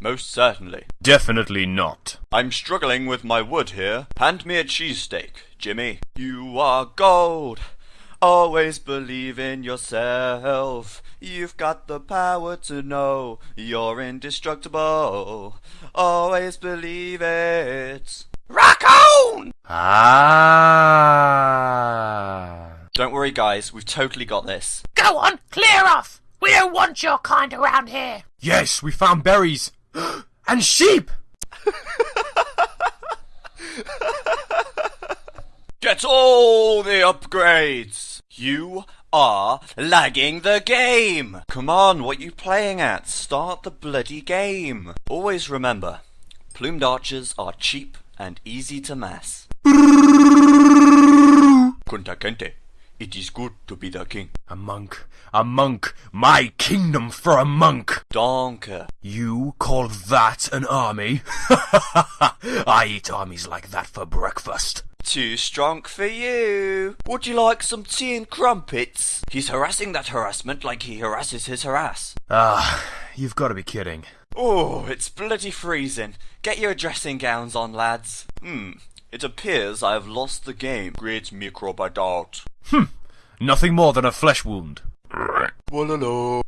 Most certainly. Definitely not. I'm struggling with my wood here. Hand me a cheesesteak, Jimmy. You are gold. Always believe in yourself. You've got the power to know you're indestructible. Always believe it. Rock on! Ah. Don't worry, guys. We've totally got this. Go on, clear off! We don't want your kind around here! Yes, we found berries. And sheep! Get all the upgrades! You are lagging the game! Come on, what you playing at? Start the bloody game! Always remember, plumed archers are cheap and easy to mass. Kunta Kinte, it is good to be the king. A monk. A monk. My kingdom for a monk. Donker. You call that an army? I eat armies like that for breakfast. Too strong for you. Would you like some tea and crumpets? He's harassing that harassment like he harasses his harass. Ah, you've got to be kidding. Oh, it's bloody freezing. Get your dressing gowns on, lads. Hmm, it appears I have lost the game. Great microbe doubt. Nothing more than a flesh wound. Walala.